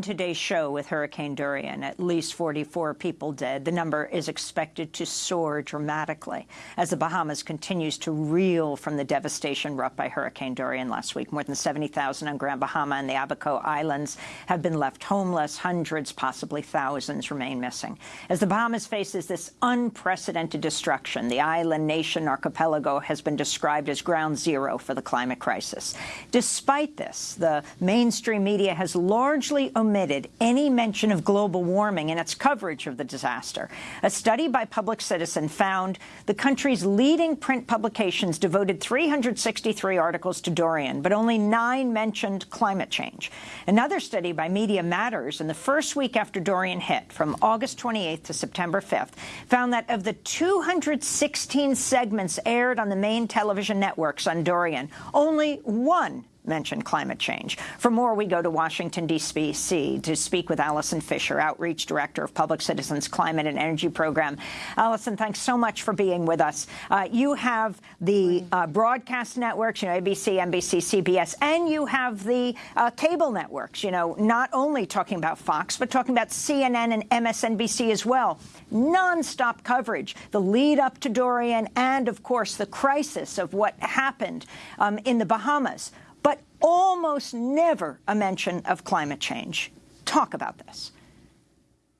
today's show with Hurricane Dorian, at least 44 people dead. The number is expected to soar dramatically as the Bahamas continues to reel from the devastation wrought by Hurricane Dorian last week. More than 70,000 on Grand Bahama and the Abaco Islands have been left homeless. Hundreds, possibly thousands, remain missing. As the Bahamas faces this unprecedented destruction, the island nation archipelago has been described as ground zero for the climate crisis. Despite this, the mainstream media has largely omitted any mention of global warming in its coverage of the disaster. A study by Public Citizen found the country's leading print publications devoted 363 articles to Dorian, but only nine mentioned climate change. Another study by Media Matters in the first week after Dorian hit, from August 28th to September 5th, found that of the 216 segments aired on the main television networks on Dorian, only one mentioned climate change. For more, we go to Washington, D.C. to speak with Allison Fisher, Outreach Director of Public Citizens Climate and Energy Program. Allison, thanks so much for being with us. Uh, you have the uh, broadcast networks, you know, ABC, NBC, CBS, and you have the uh, cable networks, you know, not only talking about Fox, but talking about CNN and MSNBC as well. Non-stop coverage, the lead up to Dorian, and, of course, the crisis of what happened um, in the Bahamas but almost never a mention of climate change. Talk about this.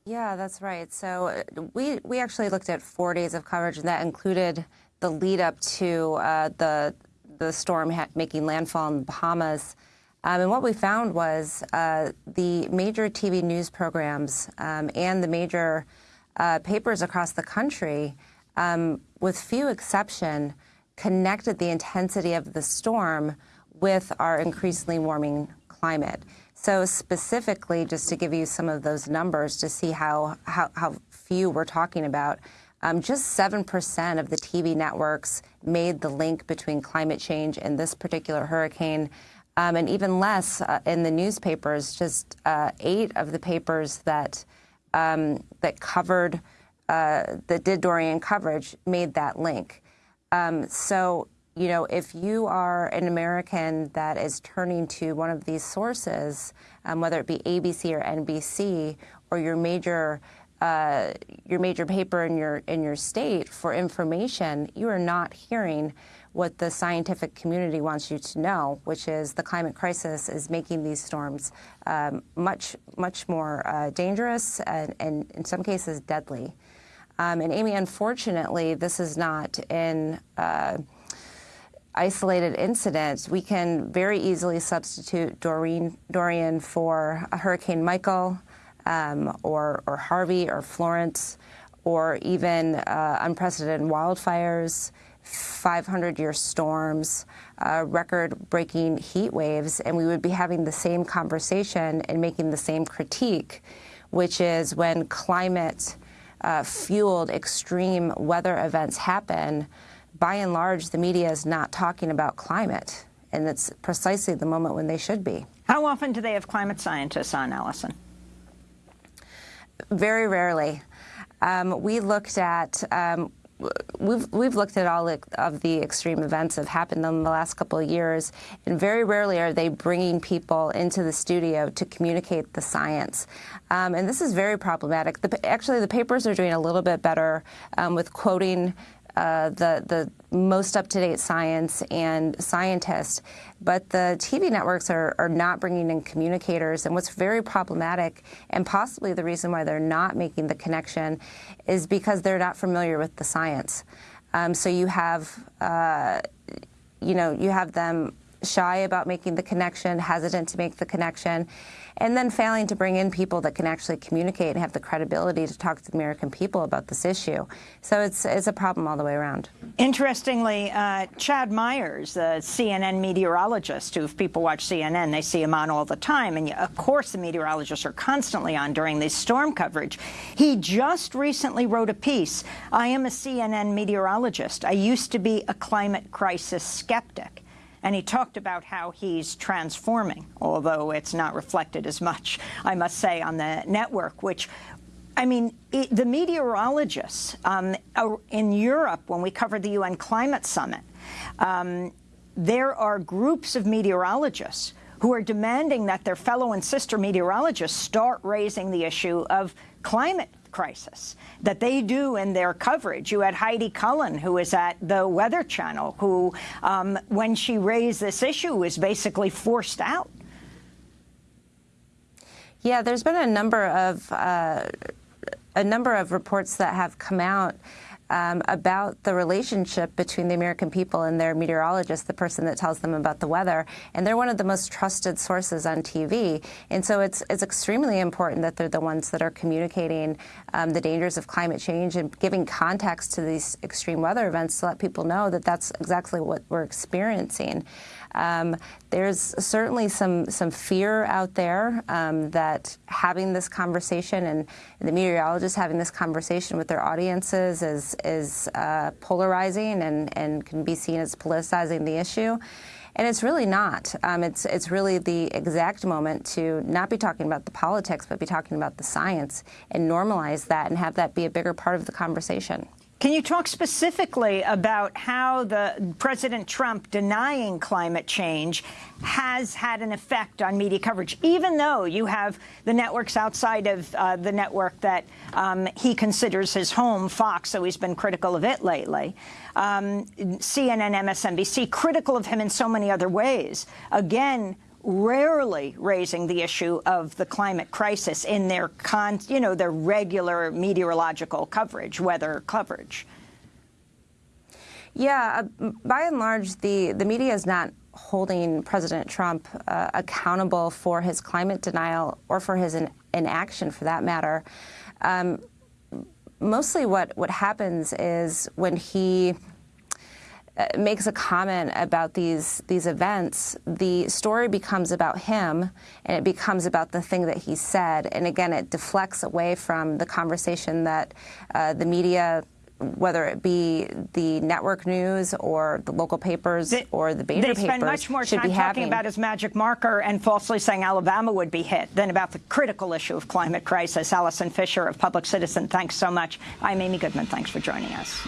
Yeah, that's right. So uh, we we actually looked at four days of coverage, and that included the lead up to uh, the the storm making landfall in the Bahamas. Um, and what we found was uh, the major TV news programs um, and the major uh, papers across the country, um, with few exception, connected the intensity of the storm with our increasingly warming climate. So specifically, just to give you some of those numbers to see how, how, how few we're talking about, um, just 7% of the TV networks made the link between climate change and this particular hurricane. Um, and even less uh, in the newspapers, just uh, eight of the papers that, um, that covered, uh, that did Dorian coverage made that link. Um, so you know, if you are an American that is turning to one of these sources, um, whether it be ABC or NBC or your major uh, your major paper in your in your state for information, you are not hearing what the scientific community wants you to know, which is the climate crisis is making these storms um, much much more uh, dangerous and, and, in some cases deadly. Um, and Amy, unfortunately, this is not in uh, isolated incidents, we can very easily substitute Doreen, Dorian for a Hurricane Michael um, or, or, Harvey or Florence or even uh, unprecedented wildfires, 500-year storms, uh, record-breaking heat waves, and we would be having the same conversation and making the same critique, which is when climate-fueled uh, extreme weather events happen, by and large, the media is not talking about climate, and it's precisely the moment when they should be. How often do they have climate scientists on, Allison? Very rarely. Um, we looked at um, we've we've looked at all of the extreme events that have happened in the last couple of years, and very rarely are they bringing people into the studio to communicate the science. Um, and this is very problematic. The, actually, the papers are doing a little bit better um, with quoting uh, the the most up-to-date science and scientists, but the TV networks are, are not bringing in communicators. And what's very problematic, and possibly the reason why they're not making the connection, is because they're not familiar with the science. Um, so you have, uh, you know, you have them shy about making the connection, hesitant to make the connection, and then failing to bring in people that can actually communicate and have the credibility to talk to the American people about this issue. So it's, it's a problem all the way around. Interestingly, uh, Chad Myers, the CNN meteorologist, who if people watch CNN, they see him on all the time, and of course the meteorologists are constantly on during this storm coverage. He just recently wrote a piece, I am a CNN meteorologist. I used to be a climate crisis skeptic. And he talked about how he's transforming, although it's not reflected as much, I must say, on the network, which I mean, it, the meteorologists um, in Europe, when we covered the UN Climate Summit, um, there are groups of meteorologists who are demanding that their fellow and sister meteorologists start raising the issue of climate crisis that they do in their coverage. You had Heidi Cullen, who is at the Weather Channel, who, um, when she raised this issue, was basically forced out. Yeah, there's been a number of uh, a number of reports that have come out um, about the relationship between the American people and their meteorologist, the person that tells them about the weather. And they're one of the most trusted sources on TV. And so it's, it's extremely important that they're the ones that are communicating um, the dangers of climate change and giving context to these extreme weather events to let people know that that's exactly what we're experiencing. Um, there's certainly some some fear out there um, that having this conversation and, the meteorologists having this conversation with their audiences is is uh, polarizing and and can be seen as politicizing the issue. And it's really not. Um, it's it's really the exact moment to not be talking about the politics, but be talking about the science and normalize that and have that be a bigger part of the conversation. Can you talk specifically about how the President Trump denying climate change has had an effect on media coverage, even though you have the networks outside of uh, the network that um, he considers his home, Fox, so he's been critical of it lately, um, CNN, MSNBC, critical of him in so many other ways. Again, rarely raising the issue of the climate crisis in their, con, you know, their regular meteorological coverage, weather coverage. Yeah, uh, by and large, the, the media is not holding President Trump uh, accountable for his climate denial or for his in, inaction, for that matter. Um, mostly what, what happens is when he makes a comment about these these events, the story becomes about him, and it becomes about the thing that he said. And again, it deflects away from the conversation that uh, the media whether it be the network news or the local papers they, or the they papers, spend much more time talking having. about his magic marker and falsely saying Alabama would be hit than about the critical issue of climate crisis. Allison Fisher of Public Citizen, thanks so much. I'm Amy Goodman. Thanks for joining us.